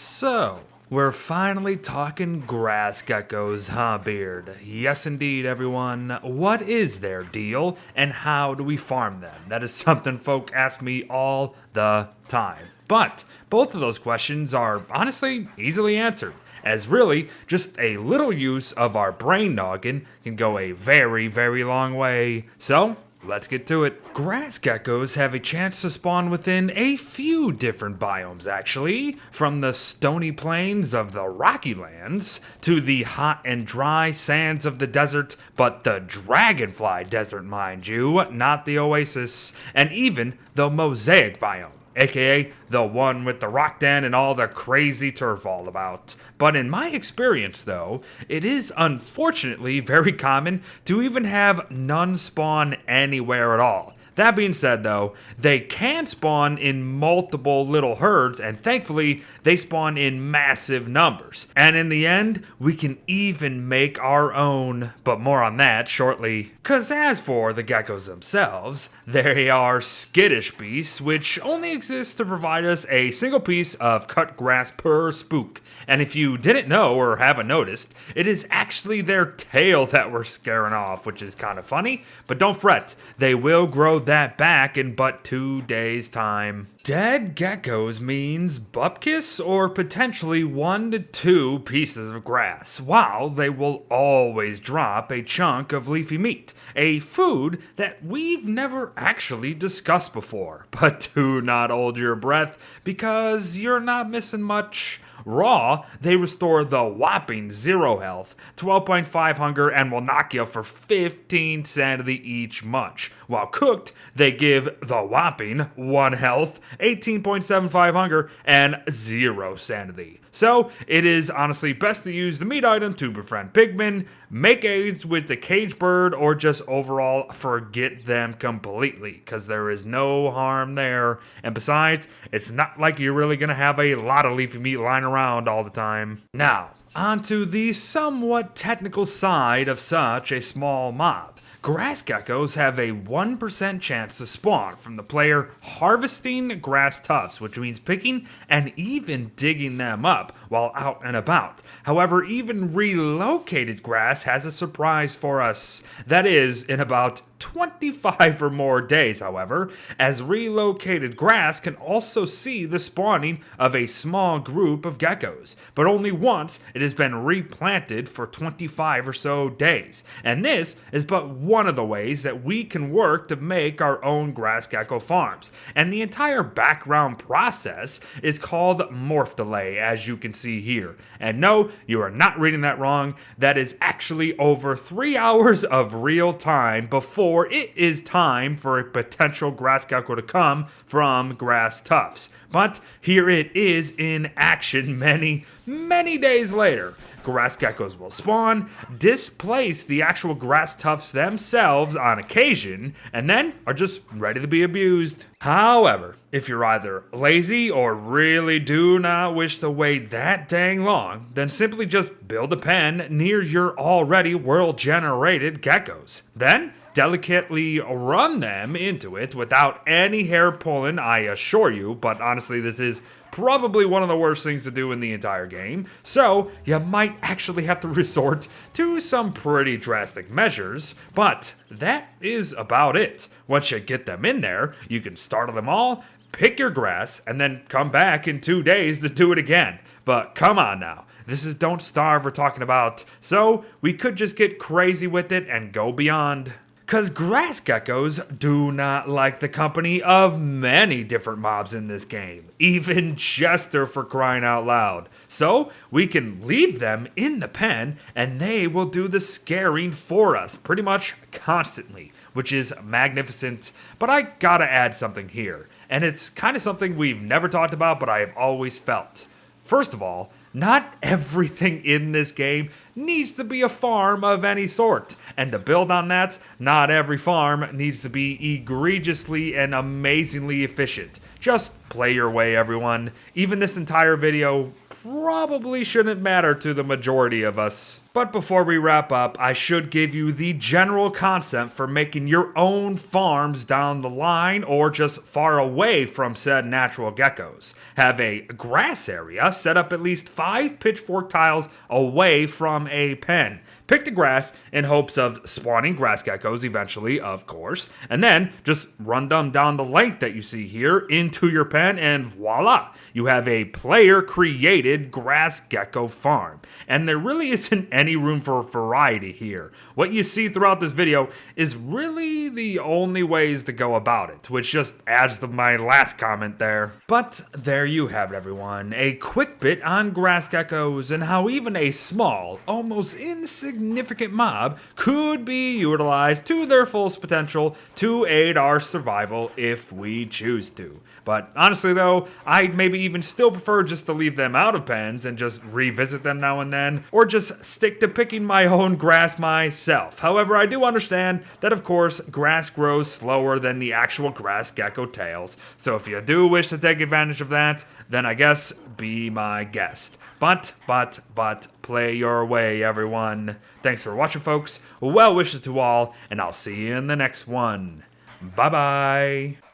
So, we're finally talking grass geckos, huh, Beard? Yes, indeed, everyone. What is their deal, and how do we farm them? That is something folk ask me all the time. But both of those questions are honestly easily answered, as really just a little use of our brain noggin can go a very, very long way. So, Let's get to it. Grass geckos have a chance to spawn within a few different biomes, actually. From the stony plains of the Rocky Lands to the hot and dry sands of the desert, but the Dragonfly Desert, mind you, not the Oasis, and even the Mosaic biome aka the one with the rock den and all the crazy turf all about. But in my experience, though, it is unfortunately very common to even have none spawn anywhere at all. That being said, though, they can spawn in multiple little herds, and thankfully, they spawn in massive numbers. And in the end, we can even make our own, but more on that shortly. Cause as for the geckos themselves, they are skittish beasts, which only exist to provide us a single piece of cut grass per spook. And if you didn't know or haven't noticed, it is actually their tail that we're scaring off, which is kind of funny. But don't fret, they will grow that back in but two days' time. Dead geckos means bupkis or potentially one to two pieces of grass, while they will always drop a chunk of leafy meat, a food that we've never actually discussed before. But do not hold your breath because you're not missing much. Raw, they restore the whopping 0 health, 12.5 hunger, and will knock you for 15 sanity each munch. While cooked, they give the whopping 1 health, 18.75 hunger, and 0 sanity. So, it is honestly best to use the meat item to befriend pigmen, make aids with the cage bird, or just overall forget them completely, because there is no harm there. And besides, it's not like you're really going to have a lot of leafy meat lying around all the time. Now, onto the somewhat technical side of such a small mob. Grass geckos have a 1% chance to spawn from the player harvesting grass tufts, which means picking and even digging them up while out and about. However, even relocated grass has a surprise for us. That is, in about 25 or more days, however, as relocated grass can also see the spawning of a small group of geckos, but only once it has been replanted for 25 or so days. And this is but one of the ways that we can work to make our own grass gecko farms. And the entire background process is called morph delay, as you can see here. And no, you are not reading that wrong. That is actually over three hours of real time before it is time for a potential grass gecko to come from grass tufts. But here it is in action many, many days later. Grass geckos will spawn, displace the actual grass tufts themselves on occasion, and then are just ready to be abused. However, if you're either lazy or really do not wish to wait that dang long, then simply just build a pen near your already world generated geckos. Then delicately run them into it without any hair pulling, I assure you. But honestly, this is probably one of the worst things to do in the entire game. So you might actually have to resort to some pretty drastic measures. But that is about it. Once you get them in there, you can startle them all, pick your grass, and then come back in two days to do it again. But come on now. This is Don't Starve we're talking about, so we could just get crazy with it and go beyond. Because grass geckos do not like the company of many different mobs in this game, even Chester for crying out loud. So we can leave them in the pen and they will do the scaring for us pretty much constantly, which is magnificent. But I gotta add something here, and it's kind of something we've never talked about, but I have always felt. First of all, not everything in this game needs to be a farm of any sort. And to build on that, not every farm needs to be egregiously and amazingly efficient. Just play your way, everyone. Even this entire video probably shouldn't matter to the majority of us. But before we wrap up, I should give you the general concept for making your own farms down the line or just far away from said natural geckos. Have a grass area, set up at least five pitchfork tiles away from a pen. Pick the grass in hopes of spawning grass geckos eventually, of course, and then just run them down the length that you see here into your pen, and voila, you have a player created grass gecko farm. And there really isn't any room for variety here. What you see throughout this video is really the only ways to go about it, which just adds to my last comment there. But there you have it, everyone. A quick bit on grass geckos and how even a small, almost insignificant mob could be utilized to their fullest potential to aid our survival if we choose to. But honestly though, I'd maybe even still prefer just to leave them out of pens and just revisit them now and then, or just stick to picking my own grass myself. However, I do understand that of course, grass grows slower than the actual grass gecko tails, so if you do wish to take advantage of that, then I guess be my guest. But, but, but, play your way, everyone. Thanks for watching, folks. Well wishes to all, and I'll see you in the next one. Bye bye.